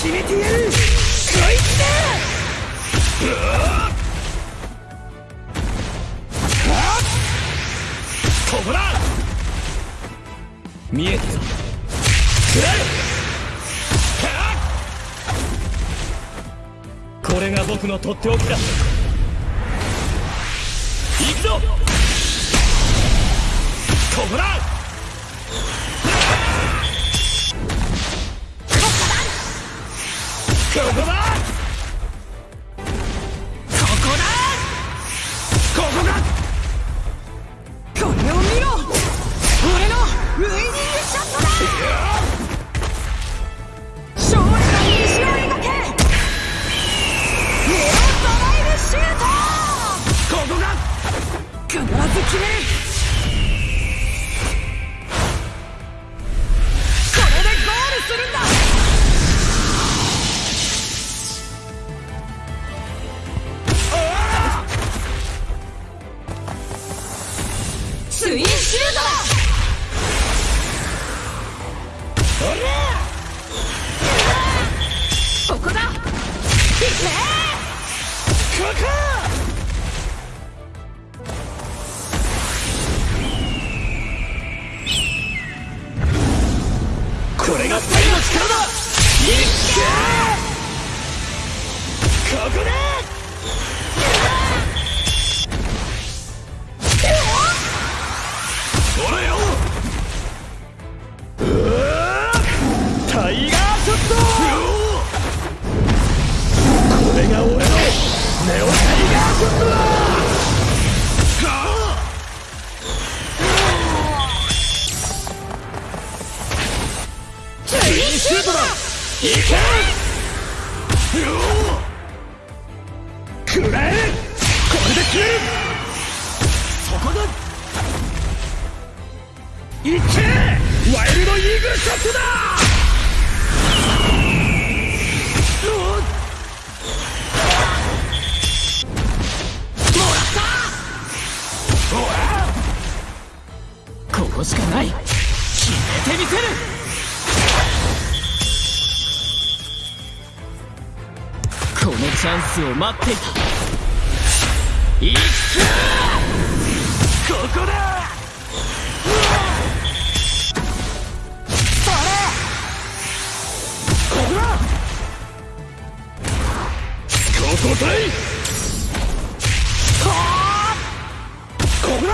決めてやるこいつだここだ見えたぞ食らこれが僕のとっておきだ行くぞここだこいけンスを待っていたいくここだ。それここだ。ここだ。いここだ。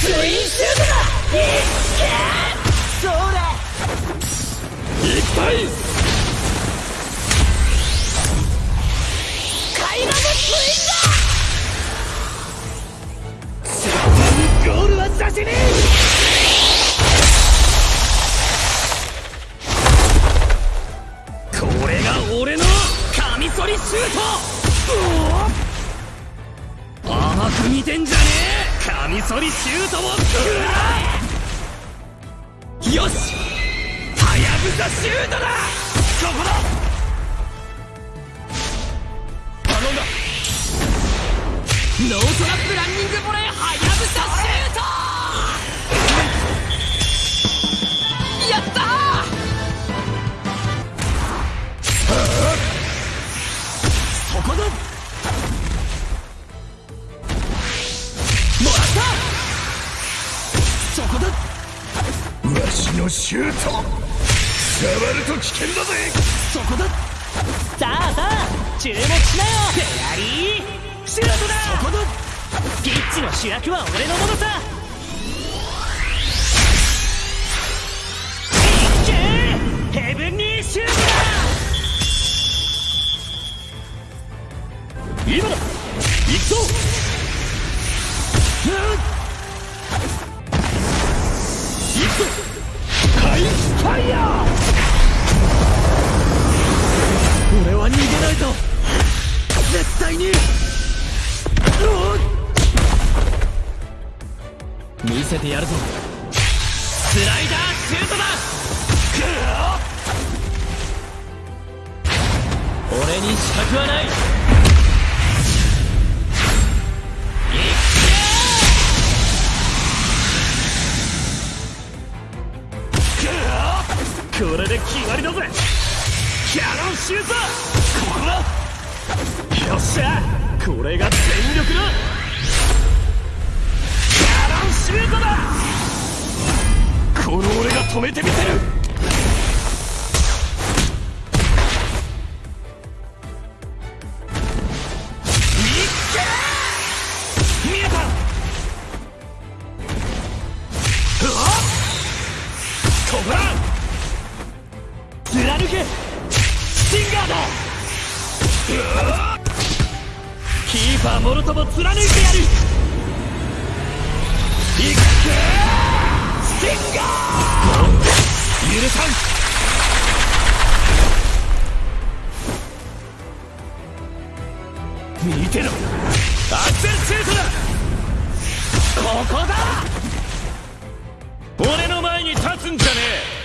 ツインシュートだ。いっけそれいっぱいてんじゃねえ。カミソリシュートを食らえ。よし。はやぶさシュートだ。ここだ。頼んだ。ノートラップランニングボレーはやぶさシュート。のシュート。触ると危険だぜ。そこだ。さあさあ注目しなよ。フェアリー。シュートだ。そこだ。ピッチの主役は俺のものさ。いっけヘブンリーシュート今だ。行くぞ。うん行くぞハイファイヤー俺は逃げないぞ絶対にうお見せてやるぞ。スライダーシュートだ。俺に資格はない。決まりだぜ。キャノンシュート。ここだ。よっしゃ。これが全力だ。キャノンシュートだ。この俺が止めてみせる。キーパーもろとも貫いてやる。いっけスティンガー！許さん！見てろ！アクセルシュートだ！ここだ！俺の前に立つんじゃねえ！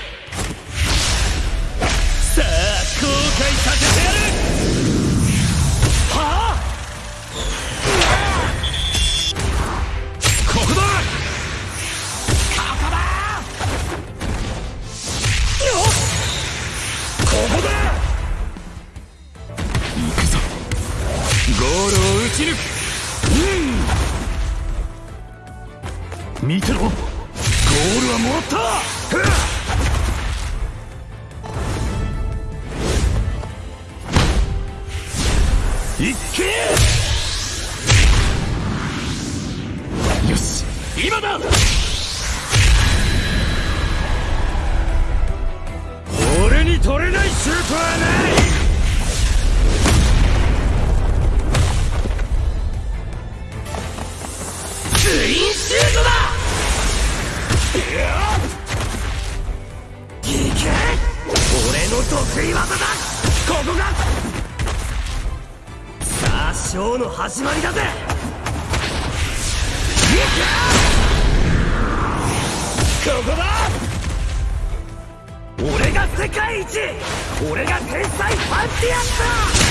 うん見てろ。ゴールはもらった。っいっけ。よし今だ。俺に取れないシュートはない。得意技だここがさあショーの始まりだぜ。ここだ。俺が世界一。俺が天才パンティアンだ。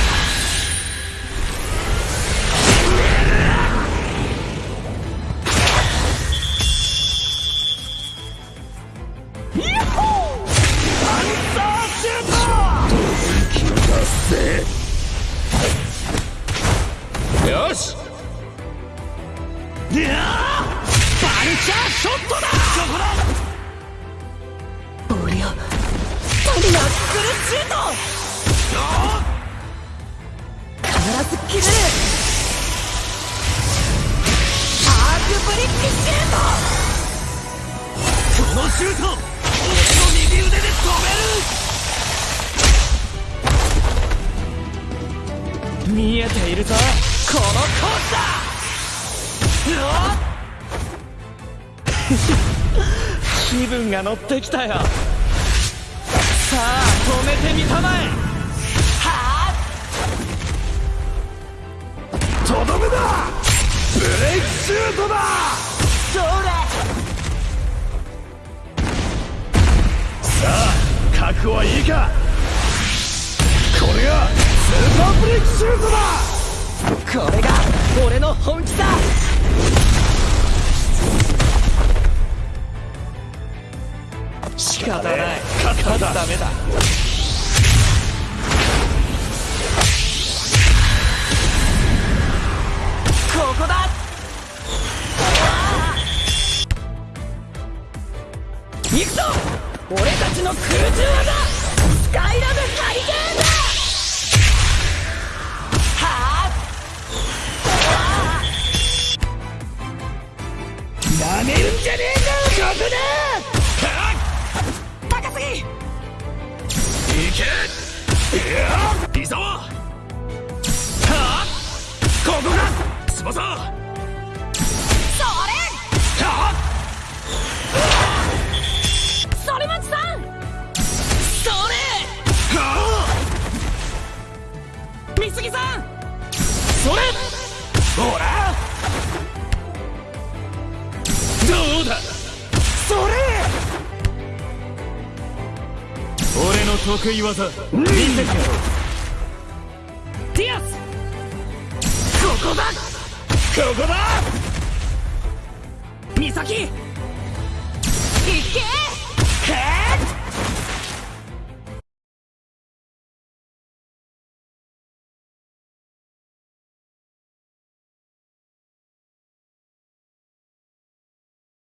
ルチャーショットだそこだ俺よナックルシュート必ず決めるアークブリッジシュートこのシュート俺の右腕で止める見えているぞこのコースだ。気分が乗ってきたよ。さあ止めてみたまえ。はあ。とどめだ。ブレイクシュートだ。それさあ覚悟はいいか。これがスーパーブレイクシュートだ。これが俺の本気だ勝ったダメだ。ここだ。行くぞ。俺たちの空中技スカイラブハリケーンだ。はあ。なめるんじゃねえ。それ。ほら。どうだ。それ。俺の得意技。見せてやろうディアス。ここだ。ここだ。美咲。いけ。へ